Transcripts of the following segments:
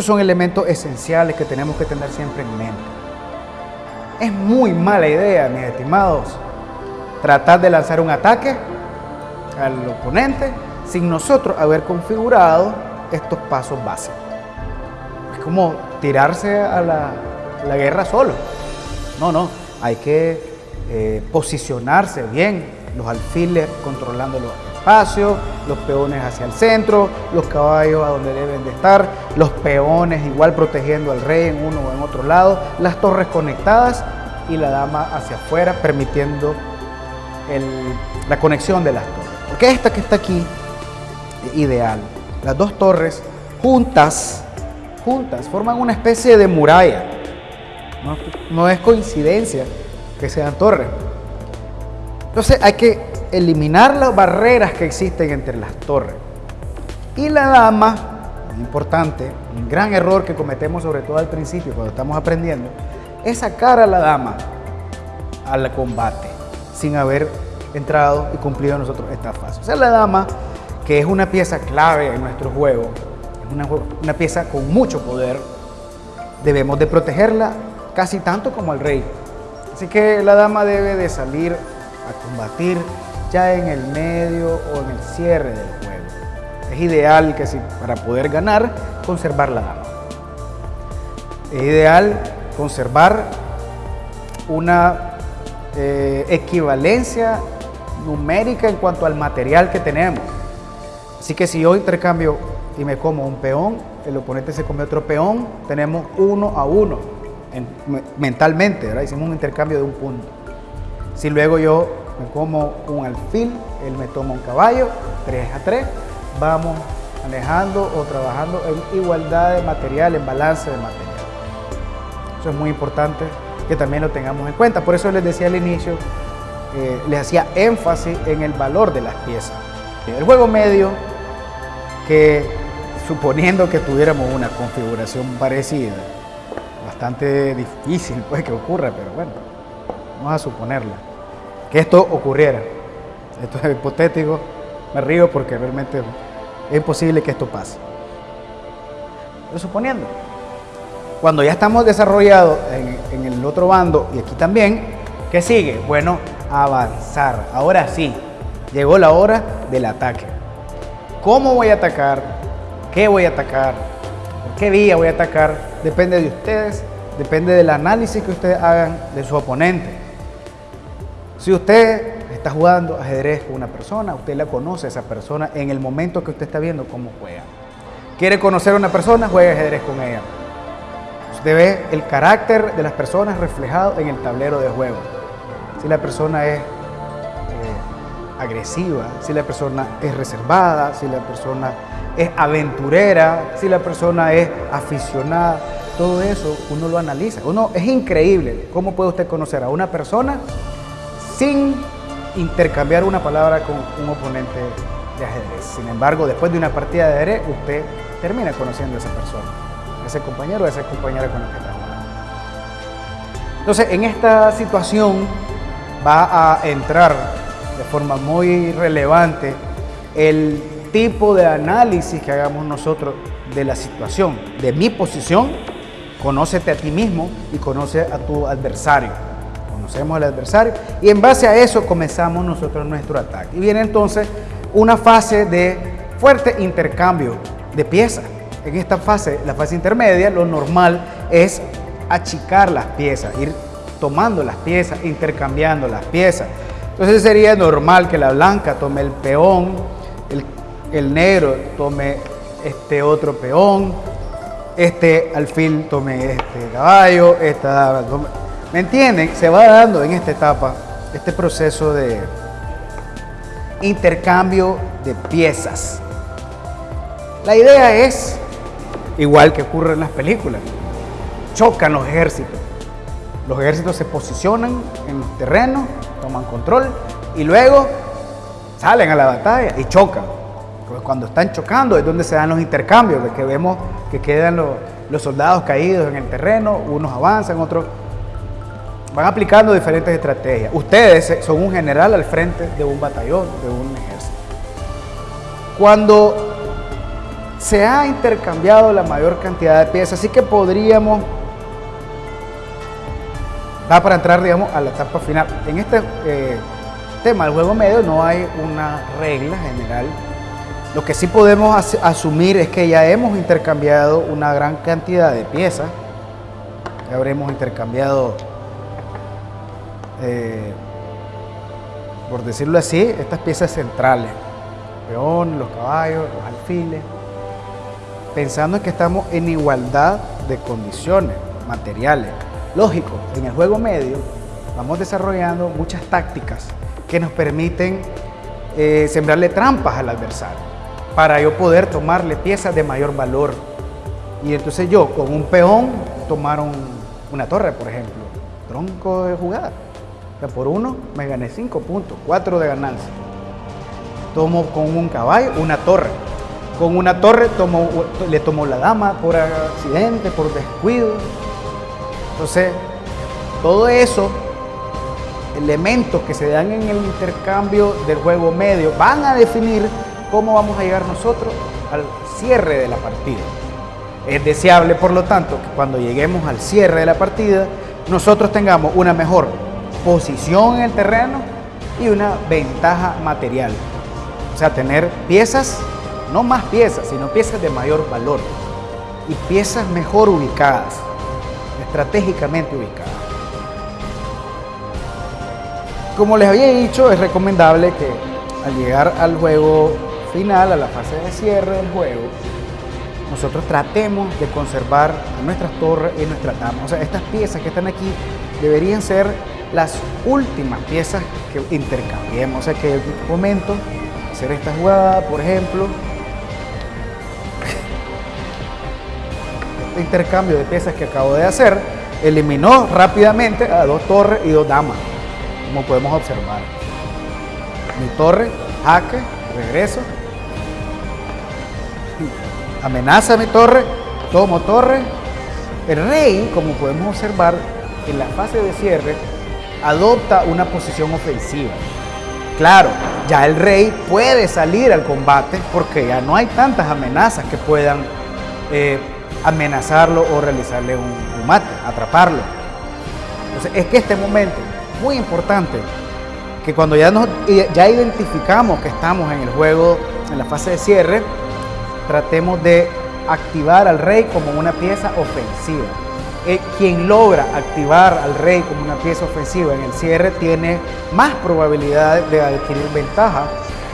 Estos son elementos esenciales que tenemos que tener siempre en mente. Es muy mala idea, mis estimados, tratar de lanzar un ataque al oponente sin nosotros haber configurado estos pasos básicos. Es como tirarse a la, guerra solo. No, no, hay que eh, posicionarse bien, los alfiles controlando los espacios, los peones hacia el centro, los caballos a donde deben de estar, los peones igual protegiendo al rey en uno o en otro lado, las torres conectadas y la dama hacia afuera permitiendo la conexión de las torres. Porque esta que está aquí ideal. Las dos torres juntas, juntas, forman una especie de muralla. No, es coincidencia que sean torres. Entonces hay que eliminar las barreras que existen entre las torres. Y la dama, muy importante, un gran error que cometemos sobre todo al principio cuando estamos aprendiendo, es sacar a la dama al combate sin haber entrado y cumplido nosotros esta fase. O sea, la dama que es una pieza clave en nuestro juego, una, una pieza con mucho poder, debemos de protegerla casi tanto como al rey. Así que la dama debe de salir a combatir ya en el medio o en el cierre del juego. Es ideal que si, para poder ganar, conservar la dama. Es ideal conservar una eh, equivalencia numérica en cuanto al material que tenemos. Así que si yo intercambio y me como un peón, el oponente se come otro peón, tenemos uno a uno mentalmente, hicimos un intercambio de un punto. Si luego yo me como un alfil, él me toma un caballo, 3 a 3, vamos manejando o trabajando en igualdad de material, en balance de material. Eso es muy importante que también lo tengamos en cuenta. Por eso les decía al inicio, eh, les hacía énfasis en el valor de las piezas. El juego medio que suponiendo que tuviéramos una configuración parecida, bastante difícil pues que ocurra, pero bueno, vamos a suponerla, que esto ocurriera. Esto es hipotético, me río porque realmente es imposible que esto pase. Pero suponiendo, cuando ya estamos desarrollados en, en el otro bando y aquí también, ¿qué sigue? Bueno, avanzar. Ahora sí, llegó la hora del ataque. ¿Cómo voy a atacar? ¿Qué voy a atacar? ¿Por qué vía voy a atacar? Depende de ustedes, depende del análisis que ustedes hagan de su oponente. Si usted está jugando ajedrez con una persona, usted la conoce a esa persona en el momento que usted está viendo cómo juega. ¿Quiere conocer a una persona? Juegue ajedrez con ella. Usted ve el carácter de las personas reflejado en el tablero de juego. Si la persona es agresiva, si la persona es reservada, si la persona es aventurera, si la persona es aficionada. Todo eso uno lo analiza. Uno, es increíble cómo puede usted conocer a una persona sin intercambiar una palabra con un oponente de ajedrez. Sin embargo, después de una partida de ajedrez, usted termina conociendo a esa persona, a ese compañero o a esa compañera con la que está jugando. Entonces, en esta situación va a entrar de forma muy relevante el tipo de análisis que hagamos nosotros de la situación, de mi posición, conócete a ti mismo y conoce a tu adversario. Conocemos al adversario y en base a eso comenzamos nosotros nuestro ataque. Y viene entonces una fase de fuerte intercambio de piezas. En esta fase, la fase intermedia, lo normal es achicar las piezas, ir tomando las piezas, intercambiando las piezas. Entonces sería normal que la blanca tome el peón, el, negro tome este otro peón, este alfil tome este caballo, esta ¿Me entienden? Se va dando en esta etapa este proceso de intercambio de piezas. La idea es, igual que ocurre en las películas, chocan los ejércitos. Los ejércitos se posicionan en el terreno toman control y luego salen a la batalla y chocan. Cuando están chocando es donde se dan los intercambios, que vemos que quedan los, soldados caídos en el terreno, unos avanzan, otros van aplicando diferentes estrategias. Ustedes son un general al frente de un batallón, de un ejército. Cuando se ha intercambiado la mayor cantidad de piezas, así que podríamos va para entrar, digamos, a la etapa final. En este eh, tema del juego medio no hay una regla general. Lo que sí podemos asumir es que ya hemos intercambiado una gran cantidad de piezas. Ya habremos intercambiado, eh, por decirlo así, estas piezas centrales. Peones, los caballos, los alfiles. Pensando en que estamos en igualdad de condiciones materiales. Lógico, en el juego medio vamos desarrollando muchas tácticas que nos permiten eh, sembrarle trampas al adversario para yo poder tomarle piezas de mayor valor. Y entonces yo con un peón tomar una torre, por ejemplo, tronco de jugada. Por uno me gané cinco puntos, cuatro de ganancia. Tomo con un caballo una torre. Con una torre le tomo la dama por accidente, por descuido, entonces, todo eso, elementos que se dan en el intercambio del juego medio, van a definir cómo vamos a llegar nosotros al cierre de la partida. Es deseable, por lo tanto, que cuando lleguemos al cierre de la partida, nosotros tengamos una mejor posición en el terreno y una ventaja material. O sea, tener piezas, no más piezas, sino piezas de mayor valor y piezas mejor ubicadas estratégicamente ubicada. Como les había dicho, es recomendable que al llegar al juego final, a la fase de cierre del juego, nosotros tratemos de conservar nuestras torres y nuestras damas. O sea, estas piezas que están aquí deberían ser las últimas piezas que intercambiemos. O sea, que momento hacer esta jugada, por ejemplo, intercambio de piezas que acabo de hacer, eliminó rápidamente a dos torres y dos damas, como podemos observar. Mi torre, jaque, regreso. Amenaza mi torre, tomo torre. El rey, como podemos observar, en la fase de cierre, adopta una posición ofensiva. Claro, ya el rey puede salir al combate porque ya no hay tantas amenazas que puedan eh, amenazarlo o realizarle un, mate, atraparlo. Entonces, es que este momento, muy importante, que cuando ya, nos, ya identificamos que estamos en el juego, en la fase de cierre, tratemos de activar al rey como una pieza ofensiva. Eh, quien logra activar al rey como una pieza ofensiva en el cierre tiene más probabilidades de adquirir ventaja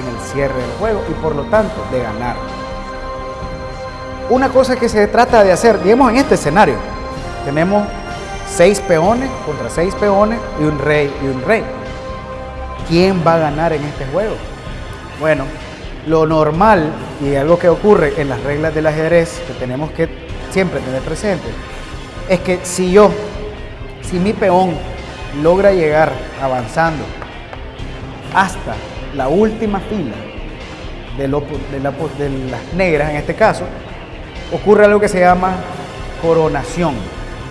en el cierre del juego y por lo tanto de ganar una cosa que se trata de hacer, digamos en este escenario, tenemos seis peones contra seis peones y un rey y un rey. ¿Quién va a ganar en este juego? Bueno, lo normal y algo que ocurre en las reglas del ajedrez que tenemos que siempre tener presente es que si yo, si mi peón logra llegar avanzando hasta la última fila de, las negras en este caso, ocurre algo que se llama coronación.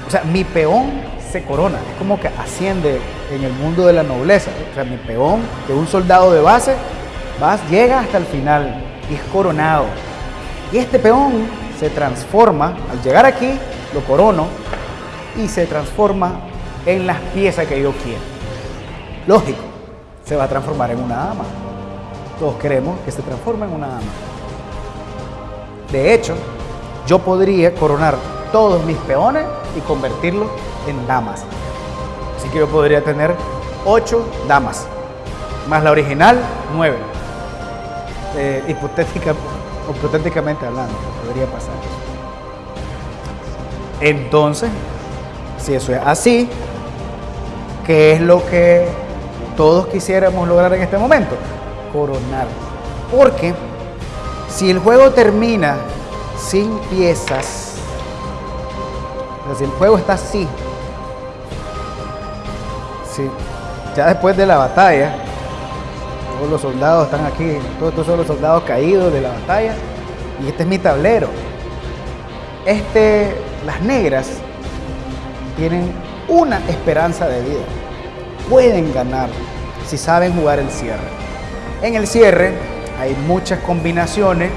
O sea, mi peón se corona, es como que asciende en el mundo de la nobleza. O sea, mi peón, de un soldado de base, vas, llega hasta el final y es coronado. Y este peón se transforma, al llegar aquí, corono y se transforma en las piezas que yo quiero. Lógico, se va a transformar en una dama. Todos queremos que se transforme en una dama. De hecho, yo podría coronar todos mis peones y convertirlos en damas. Así que yo podría tener 8 damas, más la original, 9. Eh, hipotéticamente hablando, podría pasar. Entonces, si eso es así, ¿qué es lo que todos quisiéramos lograr en este momento? Coronar. Porque si el juego termina sin piezas. si el juego está así, sí, ya después de la batalla, todos los soldados están aquí, todos estos son los soldados caídos de la batalla, y este es mi tablero. Este, las negras tienen una esperanza de vida. Pueden ganar si saben jugar el cierre. En el cierre hay muchas combinaciones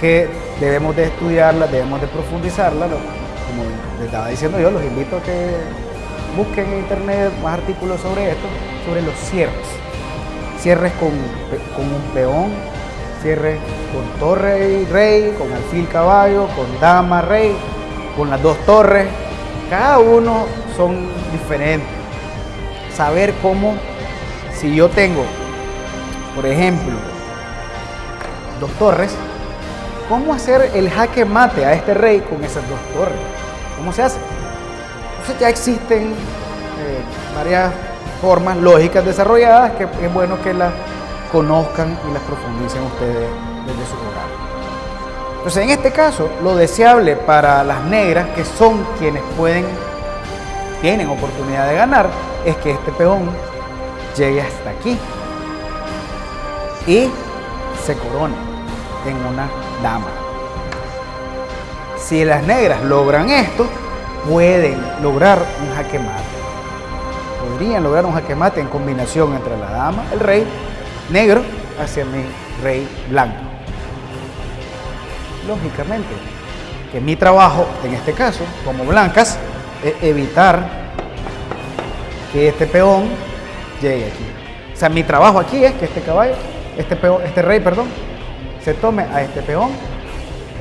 que debemos de estudiarlas, debemos de profundizarlas. Como les estaba diciendo yo, los invito a que busquen en internet más artículos sobre esto, sobre los cierres. Cierres con, con un peón, cierres con torre y rey, con alfil caballo, con dama rey, con las dos torres. Cada uno son diferentes. Saber cómo, si yo tengo, por ejemplo, dos torres, cómo hacer el jaque mate a este rey con esas dos torres. ¿Cómo se hace? Entonces ya existen eh, varias formas lógicas desarrolladas que es bueno que las conozcan y las profundicen ustedes desde su hogar. Entonces en este caso lo deseable para las negras que son quienes pueden, tienen oportunidad de ganar, es que este peón llegue hasta aquí y se corone en una dama. Si las negras logran esto, pueden lograr un jaque mate. Podrían lograr un jaque mate en combinación entre la dama, el rey negro, hacia mi rey blanco. Lógicamente, que mi trabajo, en este caso, como blancas, es evitar que este peón llegue aquí. O sea, mi trabajo aquí es que este caballo, este, peón, este rey, perdón, se tome a este peón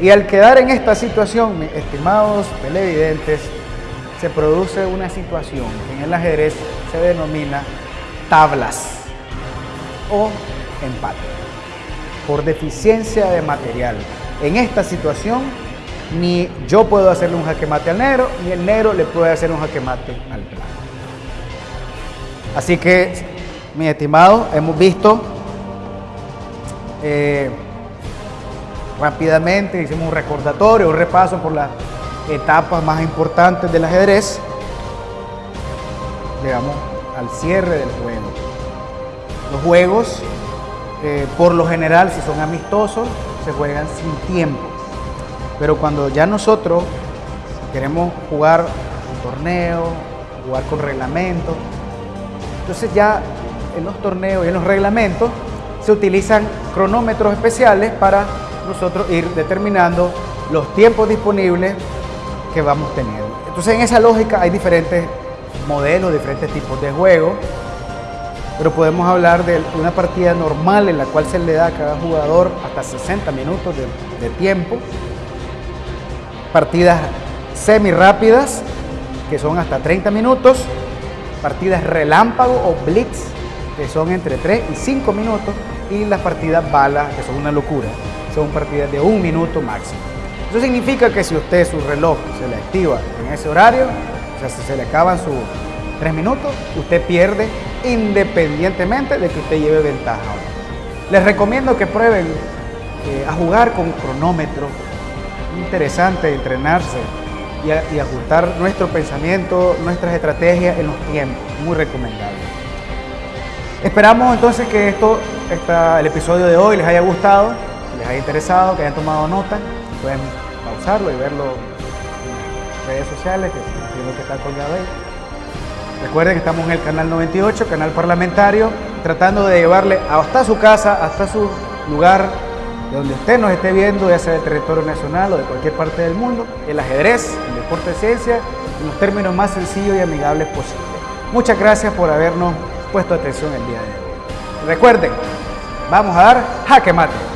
y al quedar en esta situación, mis estimados televidentes, se produce una situación que en el ajedrez se denomina tablas o empate por deficiencia de material. En esta situación, ni yo puedo hacerle un jaque mate al negro, ni el negro le puede hacer un jaque mate al blanco. Así que, mis estimados, hemos visto eh, rápidamente, hicimos un recordatorio, un repaso por las etapas más importantes del ajedrez. Llegamos al cierre del juego. Los juegos, eh, por lo general, si son amistosos, se juegan sin tiempo. Pero cuando ya nosotros queremos jugar un torneo, jugar con reglamento, entonces ya en los torneos y en los reglamentos se utilizan cronómetros especiales para nosotros ir determinando los tiempos disponibles que vamos teniendo. Entonces en esa lógica hay diferentes modelos, diferentes tipos de juegos, pero podemos hablar de una partida normal en la cual se le da a cada jugador hasta 60 minutos de, tiempo, partidas semi rápidas que son hasta 30 minutos, partidas relámpago o blitz que son entre 3 y 5 minutos. Y las partidas bala que son una locura, son partidas de un minuto máximo. Eso significa que si usted su reloj se le activa en ese horario, o sea, si se le acaban sus tres minutos, usted pierde independientemente de que usted lleve ventaja. Les recomiendo que prueben eh, a jugar con cronómetro. Interesante entrenarse y, ajustar nuestro pensamiento, nuestras estrategias en los tiempos. Muy recomendable. Esperamos entonces que esto, el episodio de hoy les haya gustado, les haya interesado, que hayan tomado nota. Pueden pausarlo y verlo en redes sociales, que es que está colgado ahí. Recuerden que estamos en el canal 98, canal parlamentario, tratando de llevarle hasta su casa, hasta su lugar, de donde usted nos esté viendo, ya sea del territorio nacional o de cualquier parte del mundo, el ajedrez, el deporte de ciencia, en los términos más sencillos y amigables posibles. Muchas gracias por habernos puesto atención el día de hoy. Recuerden, vamos a dar jaque mate.